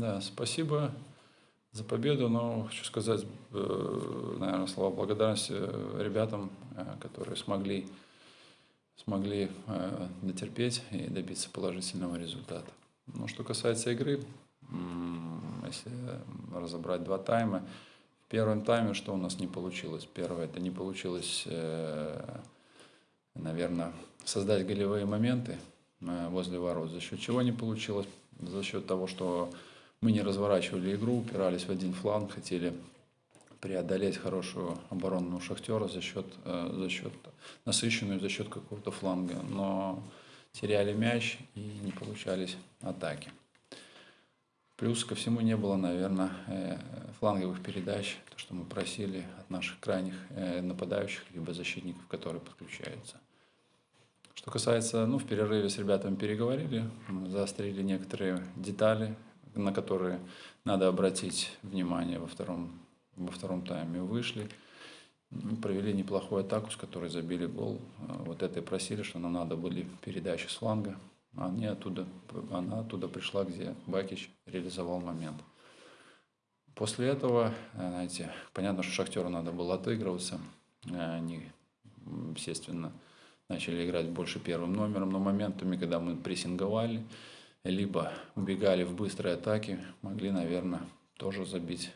Да, спасибо за победу, но хочу сказать, э, наверное, слова благодарности э, ребятам, э, которые смогли, смогли дотерпеть и добиться положительного результата. Ну, что касается игры, если разобрать два тайма, в первом тайме что у нас не получилось? Первое, это не получилось, наверное, создать голевые моменты возле ворот. За счет чего не получилось? За счет того, что мы не разворачивали игру, упирались в один фланг, хотели преодолеть хорошую оборону Шахтера за счет, э, за счет насыщенную за счет какого-то фланга, но теряли мяч и не получались атаки. Плюс ко всему не было, наверное, э, фланговых передач, то, что мы просили от наших крайних э, нападающих, либо защитников, которые подключаются. Что касается, ну, в перерыве с ребятами переговорили, заострили некоторые детали, на которые надо обратить внимание во втором, во втором тайме. Вышли, провели неплохую атаку, с которой забили гол. Вот это и просили, что нам надо были передачи с фланга. Они оттуда, она оттуда пришла, где Бакич реализовал момент. После этого, знаете, понятно, что Шахтеру надо было отыгрываться. Они, естественно, начали играть больше первым номером, но моментами, когда мы прессинговали, либо убегали в быстрые атаки, могли, наверное, тоже забить,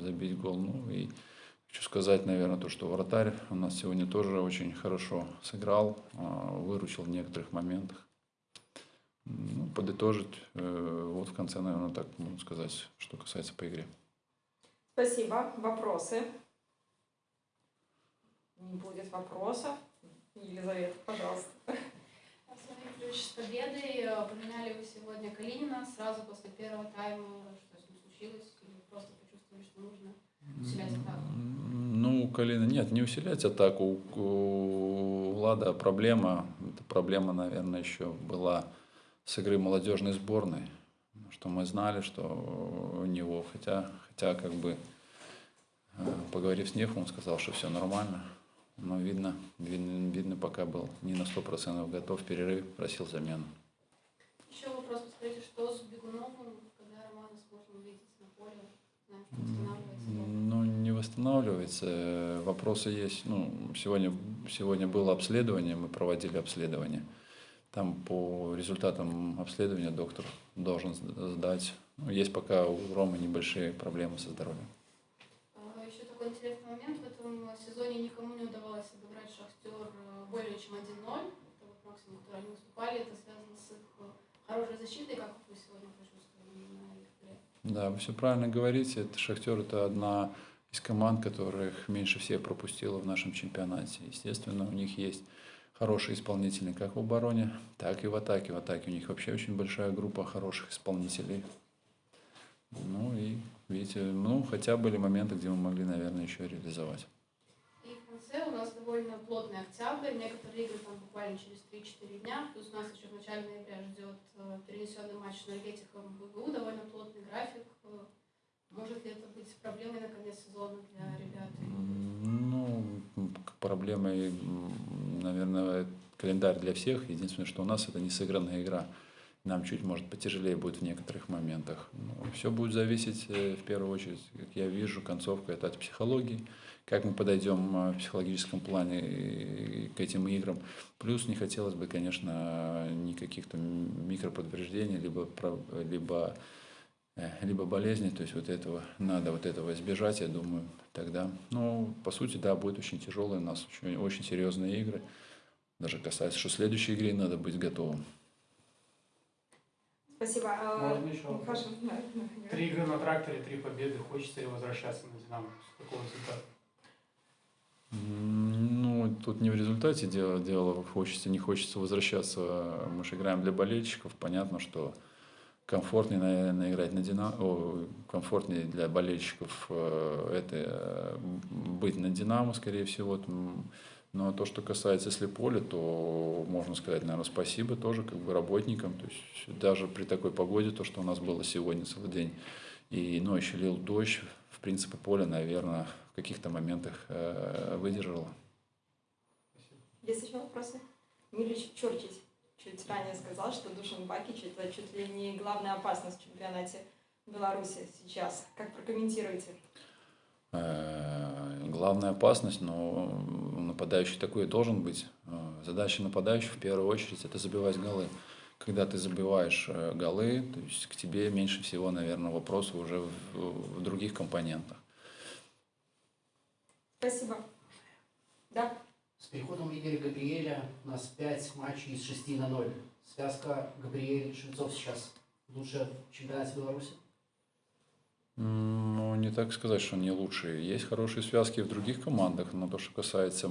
забить гол. Ну и хочу сказать, наверное, то, что вратарь у нас сегодня тоже очень хорошо сыграл, а, выручил в некоторых моментах. Ну, подытожить, э, вот в конце, наверное, так можно сказать, что касается по игре. Спасибо. Вопросы? Не будет вопросов. Елизавета, пожалуйста. Ключ с победой. Поменяли вы сегодня Калинина сразу после первого тайма. Что с ним случилось? Или просто почувствовали, что нужно усилять атаку? Ну, Калина, нет, не усилять атаку. У Влада проблема, эта проблема, наверное, еще была с игры молодежной сборной, что мы знали, что у него, хотя, хотя как бы э, поговорив с Нефом, он сказал, что все нормально. Но видно, видно, видно, пока был не на сто процентов готов, перерыв просил замену. Еще вопрос, скажите, что с Бегуновым, когда Романа сможем увидеть на поле? Ну, не восстанавливается. Вопросы есть. Ну, сегодня, сегодня было обследование, мы проводили обследование. Там по результатам обследования доктор должен сдать. Ну, есть пока у Ромы небольшие проблемы со здоровьем. А, еще такой интересный момент. Сезоне никому не удавалось обыграть Шахтер э, более чем 1-0. Это вот максимум, который они уступали. Это связано с их э, хорошей защитой, как вы сегодня почувствовали на их игре. Да, вы все правильно говорите. Это Шахтер это одна из команд, которых меньше всех пропустила в нашем чемпионате. Естественно, у них есть хорошие исполнители как в обороне, так и в атаке. В атаке у них вообще очень большая группа хороших исполнителей. Ну и, видите, ну, хотя были моменты, где мы могли, наверное, еще реализовать довольно плотный октябрь, некоторые игры там буквально через 3-4 дня, плюс у нас еще в начале ноября ждет э, перенесенный матч с энергетиком БГУ, довольно плотный график. Э, может ли это быть проблемой на конец сезона для ребят? Ну, проблемой, наверное, календарь для всех. Единственное, что у нас это не сыгранная игра. Нам чуть, может, потяжелее будет в некоторых моментах. Но все будет зависеть, э, в первую очередь, как я вижу, концовка это от психологии как мы подойдем э, в психологическом плане к этим играм. Плюс не хотелось бы, конечно, никаких-то микроподтверждений, либо, либо, э, либо болезней, то есть вот этого, надо вот этого избежать, я думаю, тогда. Ну, по сути, да, будет очень тяжелые у нас, очень, очень серьезные игры. Даже касается, что следующей игре надо быть готовым. Спасибо. А, Можно еще вопрос? Три игры на тракторе, три победы. Хочется ли возвращаться на «Динамо»? С какого результата? Ну, тут не в результате дело, дело хочется, не хочется возвращаться. Мы же играем для болельщиков. Понятно, что комфортнее, наверное, играть на Динамо, о, комфортнее для болельщиков э, это э, быть на Динамо, скорее всего. Но то, что касается если поля, то можно сказать, наверное, спасибо тоже как бы работникам. То есть даже при такой погоде, то, что у нас было сегодня целый день, и ночью лил дождь, в принципе, поле, наверное, в каких-то моментах э, выдержало. Есть еще вопросы? Милич Чурчич чуть ранее сказал, что Душан Бакич – это чуть ли не главная опасность в чемпионате. Беларуси сейчас? Как прокомментируете? Э, Главная опасность, но нападающий такой и должен быть. Э, Задача нападающего в первую очередь это забивать голы. Когда ты забиваешь э, голы, то есть к тебе меньше всего, наверное, вопросов уже в, в других компонентах. Спасибо. Да. С переходом Игоря Габриэля у нас 5 матчей из 6 на 0. Связка Габриэль-Швецов сейчас лучше в чемпионате Беларуси? Ну, не так сказать, что они лучшие. Есть хорошие связки в других командах, но то, что касается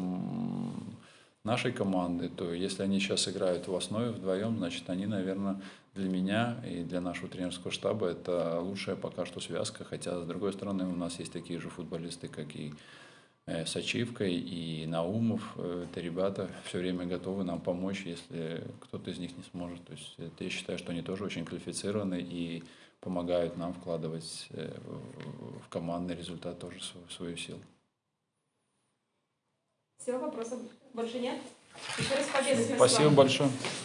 нашей команды, то если они сейчас играют в основе вдвоем, значит, они, наверное, для меня и для нашего тренерского штаба это лучшая пока что связка. Хотя, с другой стороны, у нас есть такие же футболисты, как и э, Сачивка и Наумов. Э, Это ребята все время готовы нам помочь, если кто-то из них не сможет. То есть я считаю, что они тоже очень квалифицированы и помогают нам вкладывать э, в- в командный результат тоже свою, свою силу. Все, вопросов больше нет? Еще раз победы. Спасибо большое.